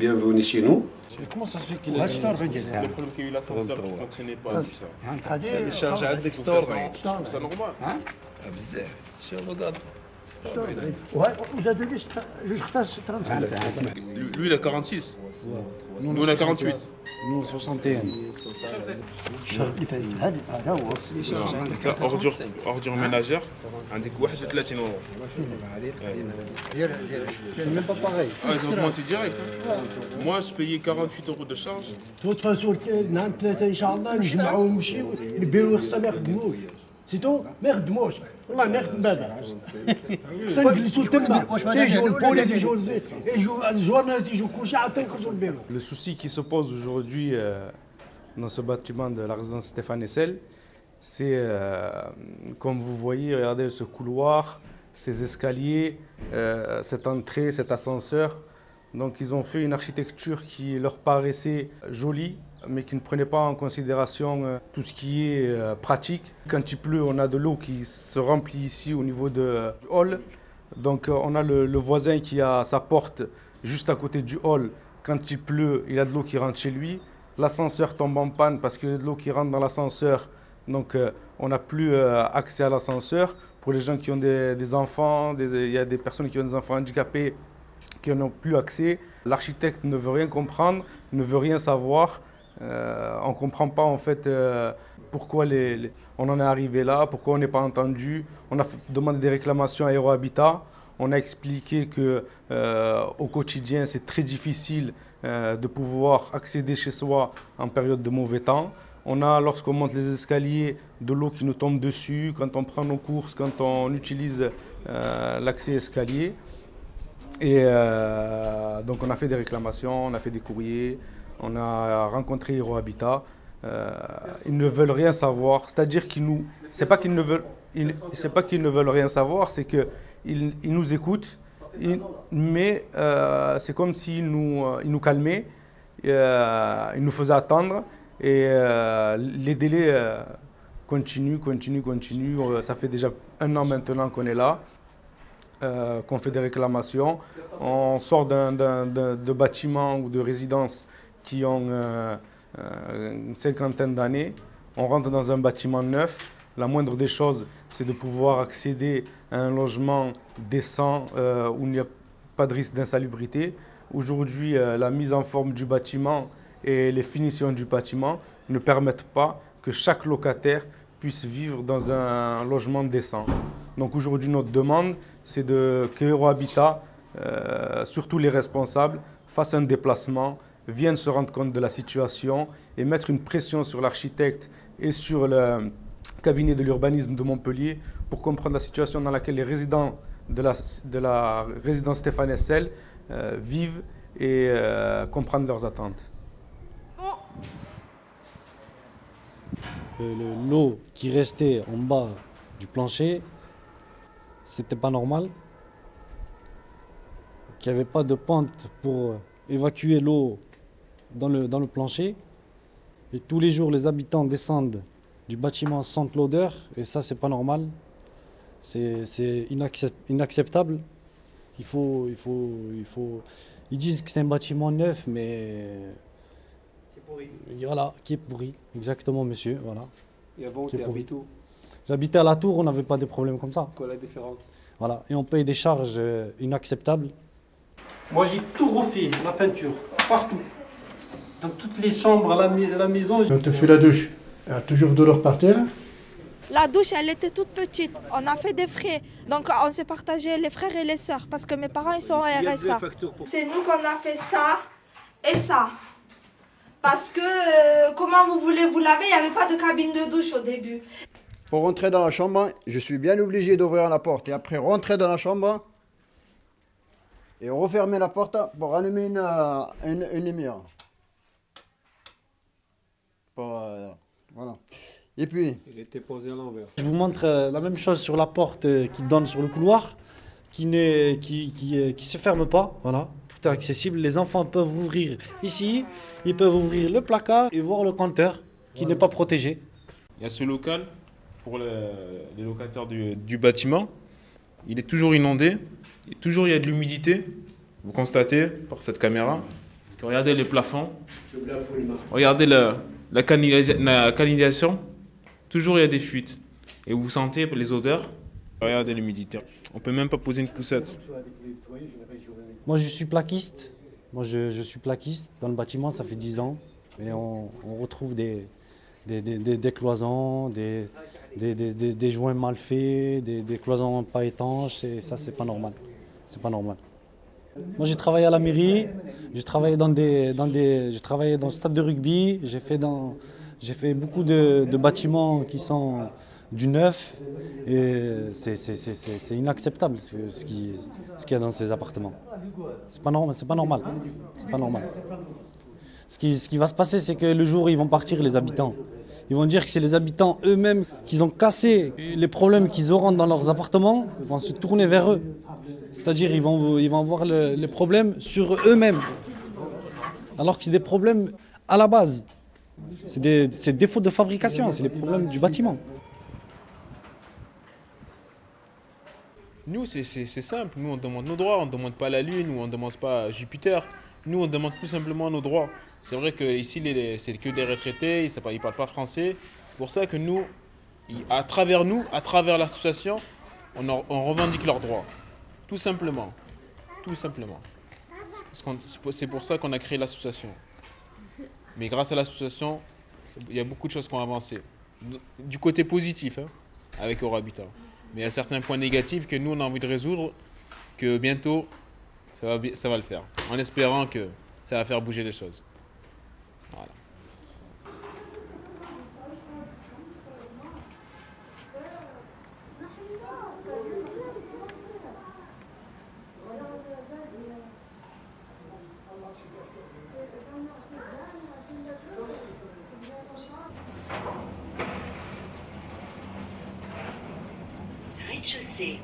bienvenue chez nous. Comment ça se fait qu'il a ستة وأربعين جزائر؟ يقول لك il a 140 fonctionné pas. هذه الشارجة عندك 46 سي نورمال بزاف. شنو قال؟ Lui, il a 46. Nous, on a 48. Nous, 61. Ordure, ordure ménagère, un des coups de 30. C'est même pas pareil. Ah, ils ont augmenté direct. Hein. Moi, je payais 48 euros de charge. Tout le temps, sur le 3 Inch'Allah, nous, je سيتو ما يخدموش والله ما يخدم بابا خصنا نجلسوا تما واش ما يجوا دابا البوليس يجوا يجوا الجورناليست يجوا كلشي عاد تنخرجوا للبيرو Le souci qui se pose aujourd'hui euh, dans ce bâtiment de la résidence Stéphane Essel, c'est, euh, comme vous voyez, regardez ce couloir, ces escaliers, euh, cette entrée, cet ascenseur. Donc ils ont fait une architecture qui leur paraissait jolie, mais qui ne prenait pas en considération euh, tout ce qui est euh, pratique. Quand il pleut, on a de l'eau qui se remplit ici au niveau de- du hall. Donc euh, on a le, voisin qui a sa porte juste à côté du hall. Quand il pleut, il a de l'eau qui rentre chez lui. L'ascenseur tombe en panne parce a de l'eau qui rentre dans l'ascenseur. Donc euh, on n'a plus euh, accès à l'ascenseur. Pour les gens qui ont des, enfants, il y a des personnes qui ont des enfants handicapés qui n'ont plus accès. L'architecte ne veut rien comprendre, ne veut rien savoir. Euh, on ne comprend pas en fait euh, pourquoi on en est arrivé là, pourquoi on n'est pas entendu. On a demandé des réclamations à Aérohabitat. On a expliqué que euh, au quotidien c'est très difficile euh, de pouvoir accéder chez soi en période de mauvais temps. On a, lorsqu'on monte les escaliers, de l'eau qui nous tombe dessus, quand on prend nos courses, quand on utilise l'accès escalier. Et euh, donc on a fait des réclamations, on a fait des courriers, on a rencontré Hero Habitat. Euh, ils ne veulent rien savoir, c'est-à-dire qu'ils nous, c'est pas qu'ils ne veulent, c'est pas qu'ils ne veulent rien savoir, c'est que ils, ils nous écoutent, mais euh, c'est comme s'ils nous, ils nous calmaient, ils nous faisaient attendre et les délais continuent, continuent, continuent. Ça fait déjà un an maintenant qu'on est là euh, qu'on fait des réclamations. On sort de bâtiments ou de résidences qui ont euh, euh, une cinquantaine d'années. On rentre dans un bâtiment neuf. La moindre des choses, c'est de pouvoir accéder à un logement décent où il n'y a pas de risque d'insalubrité. Aujourd'hui, la mise en forme du bâtiment et les finitions du bâtiment ne permettent pas que chaque locataire puisse vivre dans un logement décent. Donc aujourd'hui, notre demande, c'est de, que Euro Habitat, euh, surtout les responsables, fassent un déplacement, viennent se rendre compte de la situation et mettre une pression sur l'architecte et sur le cabinet de l'urbanisme de Montpellier pour comprendre la situation dans laquelle les résidents de la, de la résidence Stéphane Essel euh, vivent et euh, comprendre leurs attentes. Le- L'eau qui restait en bas du plancher, c'était pas normal. Qu'il n'y avait pas de pente pour évacuer l'eau dans le, dans le plancher. Et tous les jours, les habitants descendent du bâtiment, sentent l'odeur, et ça, c'est pas normal. C'est c'est inaccep- inacceptable. Il faut, il, faut, il faut. Ils disent que c'est un bâtiment neuf, mais. Voilà, qui est pourri. Exactement, monsieur. Voilà. Et avant, pourri. J'habitais à la tour, on n'avait pas de problème comme ça. Quoi la différence Voilà. Et on paye des charges euh, inacceptables. Moi, j'ai tout refait, la peinture, partout. Dans toutes les chambres à la, mais- à la maison. Quand tu fais la douche, il y a toujours de l'eau par terre. La douche, elle était toute petite. On a fait des frais. Donc, on s'est partagé les frères et les sœurs parce que mes parents, ils sont au RSA. C'est nous qu'on a fait ça et ça. Parce que, euh, comment vous voulez vous laver? Il n'y avait pas de cabine de douche au début. Pour rentrer dans la chambre, je suis bien obligé d'ouvrir la porte et après rentrer dans la chambre et refermer la porte pour allumer une, euh, une, une lumière. Pour, euh, voilà. Et puis, Il était posé à l'envers. Je vous montre euh, la même chose sur la porte qui donne sur le couloir, qui ne qui, qui, qui se ferme pas. Voilà, tout est accessible. Les enfants peuvent ouvrir ici, ils peuvent ouvrir le placard et voir le compteur qui n'est pas protégé. Il y a ce local pour le- les locataires du, bâtiment. Il est toujours inondé. Et toujours il y a de l'humidité. Vous constatez par cette caméra. regardez les plafonds, regardez la, la, canalisa- la canalisation, toujours il y a des fuites. Et vous sentez les odeurs. Regardez l'humidité. On peut même pas poser une poussette. Moi, je suis plaquiste. Moi, je, suis plaquiste dans le bâtiment, ça fait 10 ans. Et on, retrouve des- des cloisons, des, des, des- joints mal faits, des, cloisons pas étanches. Et ça, c'est pas normal. C'est pas normal. Moi, j'ai travaillé à la mairie, j'ai travaillé dans des, dans des, j'ai travaillé dans le stade de rugby, j'ai fait dans, j'ai fait beaucoup de, de bâtiments qui sont du neuf et c'est, inacceptable ce, ce qui, ce qu'il y a dans ces appartements. C'est pas normal, c'est pas normal, c'est pas normal. Ce qui, ce qui va se passer, c'est que le jour où ils vont partir, les habitants, ils vont dire que c'est les habitants eux-mêmes qui ont cassé les problèmes qu'ils auront dans leurs appartements, ils vont se tourner vers eux. C'est-à-dire ils vont, ils vont avoir le- les problèmes sur eux-mêmes. Alors que c'est des problèmes à la base. C'est des, défauts de fabrication, c'est les problèmes du bâtiment. Nous, c'est simple. Nous, on demande nos droits. On ne demande pas la Lune ou on ne demande pas Jupiter. Nous, on demande tout simplement nos droits. C'est vrai qu'ici, c'est que des retraités. Ils ne parlent pas français. C'est pour ça que nous, à travers nous, à travers l'association, on, en- on revendique leurs droits. Tout simplement. Tout simplement. C'est pour- ça qu'on a créé l'association. Mais grâce à l'association, il y a beaucoup de choses qui ont avancé. Du côté positif, hein, avec Habitat. Mais il y a certains points négatifs que nous, on a envie de résoudre, que bientôt, ça va, ça va le faire. En espérant que ça va faire bouger les choses. Voilà. Rez-de-chaussée.